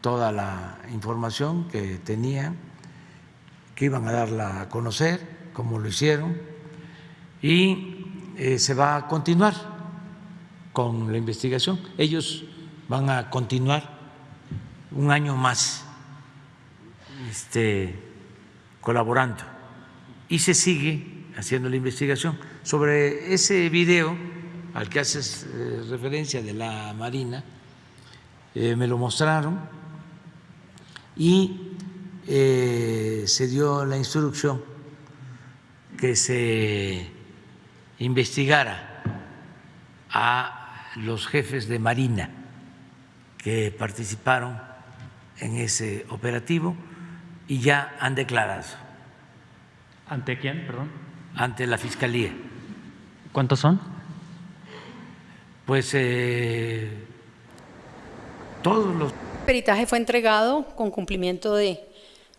toda la información que tenían, que iban a darla a conocer, como lo hicieron, y eh, se va a continuar con la investigación. Ellos van a continuar un año más este, colaborando y se sigue haciendo la investigación. Sobre ese video al que haces eh, referencia de la Marina, eh, me lo mostraron y eh, se dio la instrucción que se investigara a los jefes de Marina que participaron en ese operativo y ya han declarado. ¿Ante quién, perdón? Ante la Fiscalía. ¿Cuántos son? Pues eh, todos los... El peritaje fue entregado con cumplimiento de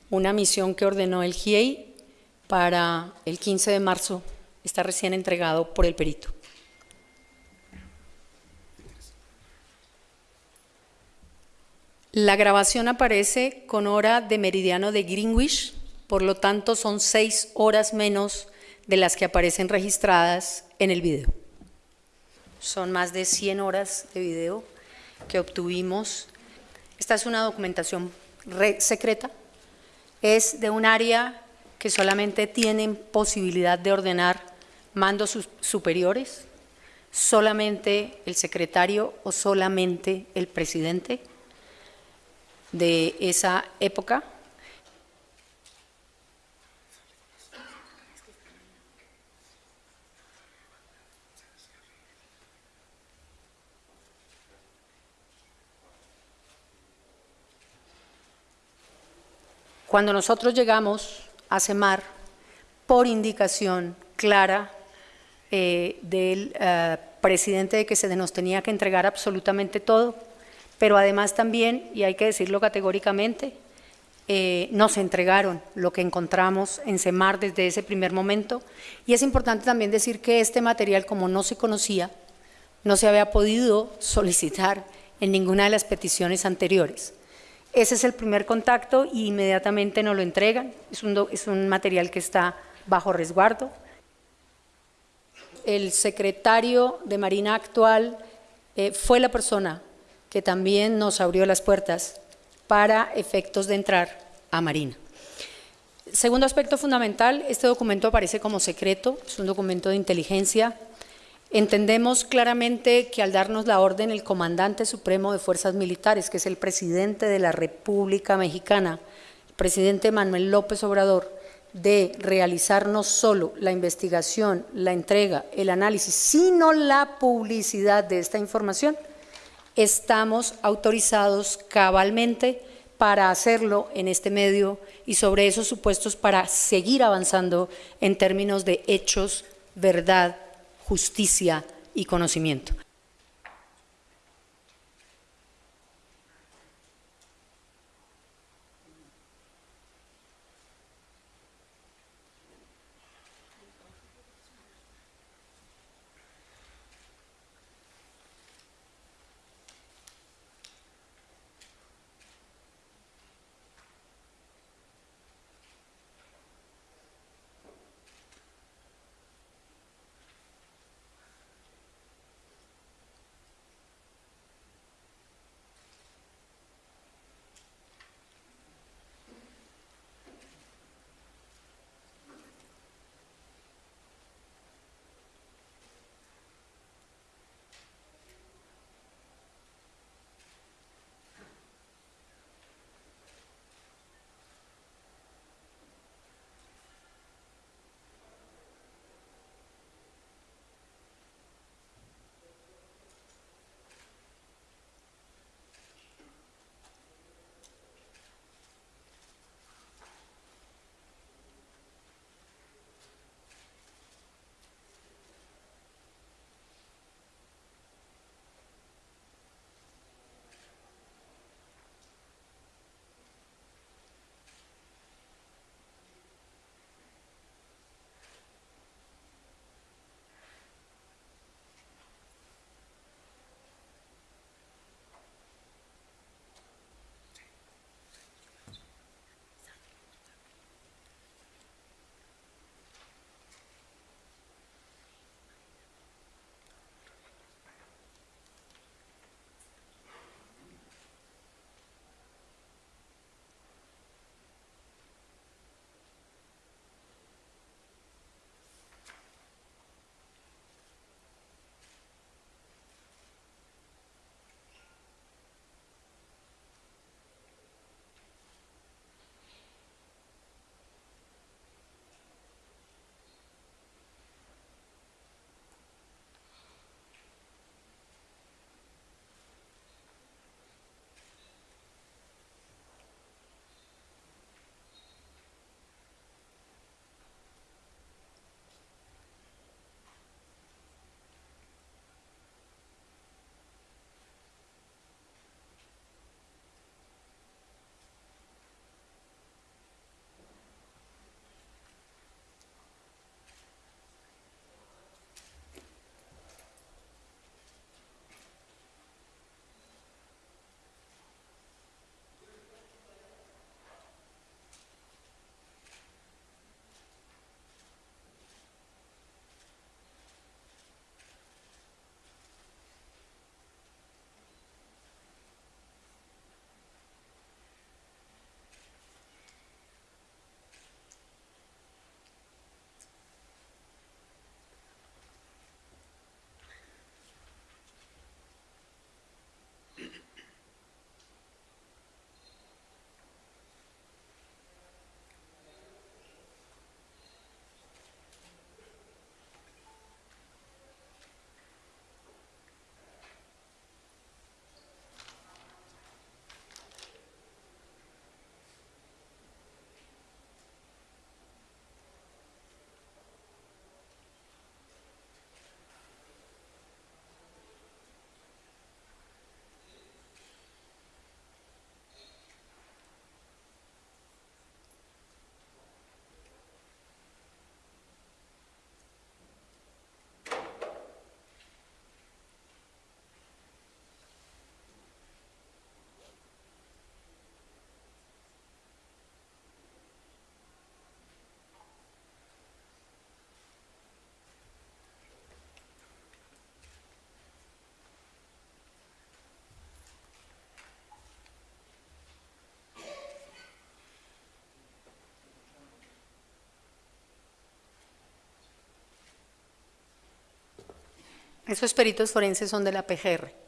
una misión que ordenó el GIEI para el 15 de marzo. Está recién entregado por el perito. La grabación aparece con hora de meridiano de Greenwich, por lo tanto son seis horas menos de las que aparecen registradas en el video. Son más de 100 horas de video que obtuvimos. Esta es una documentación secreta, es de un área que solamente tienen posibilidad de ordenar mandos superiores, solamente el secretario o solamente el presidente de esa época. Cuando nosotros llegamos a CEMAR, por indicación clara eh, del eh, presidente de que se nos tenía que entregar absolutamente todo, pero además también, y hay que decirlo categóricamente, eh, nos entregaron lo que encontramos en CEMAR desde ese primer momento. Y es importante también decir que este material, como no se conocía, no se había podido solicitar en ninguna de las peticiones anteriores. Ese es el primer contacto y inmediatamente nos lo entregan. Es un, es un material que está bajo resguardo. El secretario de Marina actual eh, fue la persona que también nos abrió las puertas para efectos de entrar a Marina. Segundo aspecto fundamental, este documento aparece como secreto, es un documento de inteligencia. Entendemos claramente que al darnos la orden el comandante supremo de fuerzas militares, que es el presidente de la República Mexicana, el presidente Manuel López Obrador, de realizar no solo la investigación, la entrega, el análisis, sino la publicidad de esta información, estamos autorizados cabalmente para hacerlo en este medio y sobre esos supuestos para seguir avanzando en términos de hechos, verdad, justicia y conocimiento. Esos peritos forenses son de la PGR.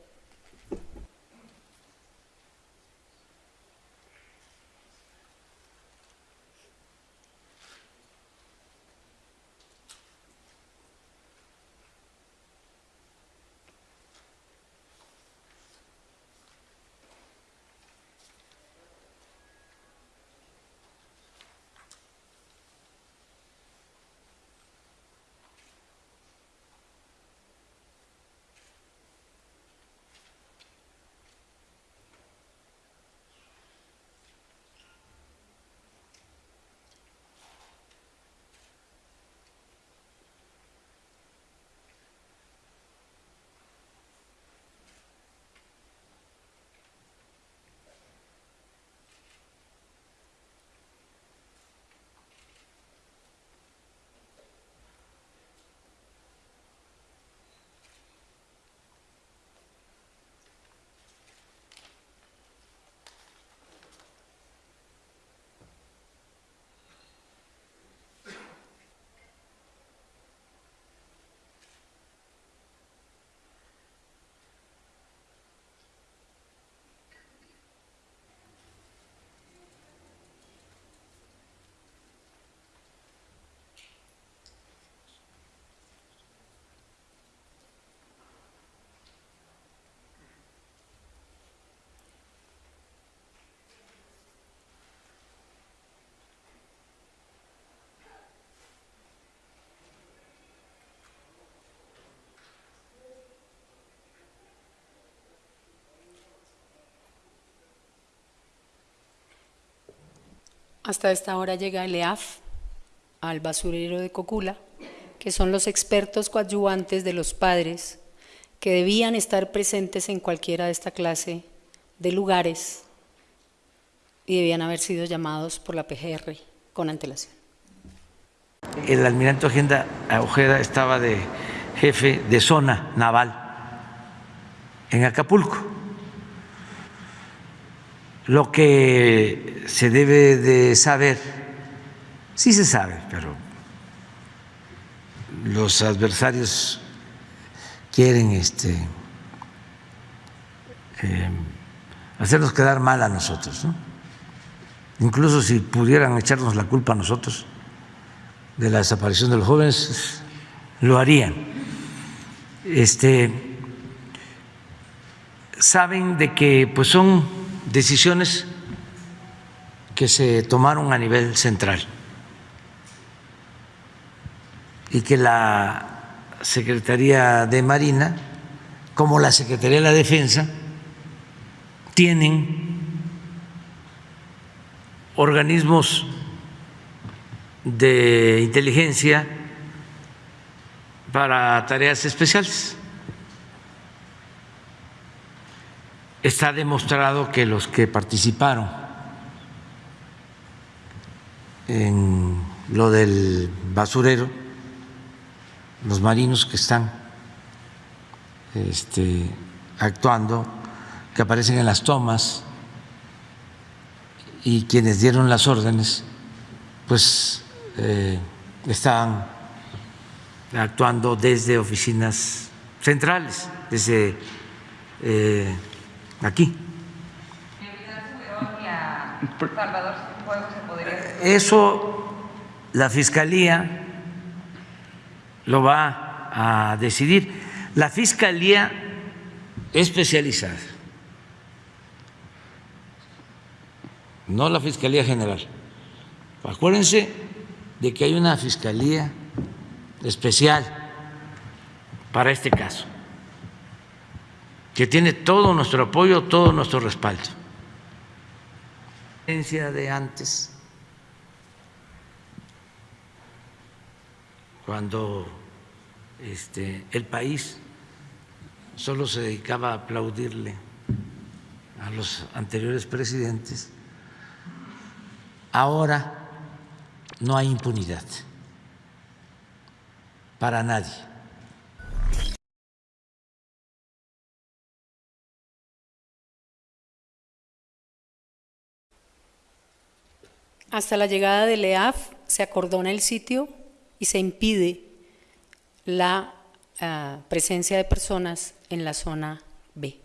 Hasta esta hora llega el EAF al basurero de Cocula, que son los expertos coadyuvantes de los padres que debían estar presentes en cualquiera de esta clase de lugares y debían haber sido llamados por la PGR con antelación. El almirante Ojeda, Ojeda estaba de jefe de zona naval en Acapulco. Lo que se debe de saber, sí se sabe, pero los adversarios quieren este, eh, hacernos quedar mal a nosotros, ¿no? incluso si pudieran echarnos la culpa a nosotros de la desaparición de los jóvenes, lo harían. Este, saben de que pues son decisiones que se tomaron a nivel central y que la Secretaría de Marina, como la Secretaría de la Defensa, tienen organismos de inteligencia para tareas especiales. Está demostrado que los que participaron en lo del basurero, los marinos que están este, actuando, que aparecen en las tomas y quienes dieron las órdenes, pues eh, estaban actuando desde oficinas centrales, desde eh, aquí. Eso la Fiscalía lo va a decidir. La Fiscalía especializada, no la Fiscalía General. Acuérdense de que hay una Fiscalía especial para este caso, que tiene todo nuestro apoyo, todo nuestro respaldo. De antes, cuando este, el país solo se dedicaba a aplaudirle a los anteriores presidentes, ahora no hay impunidad para nadie. Hasta la llegada del EAF se acordona el sitio y se impide la ah, presencia de personas en la zona B.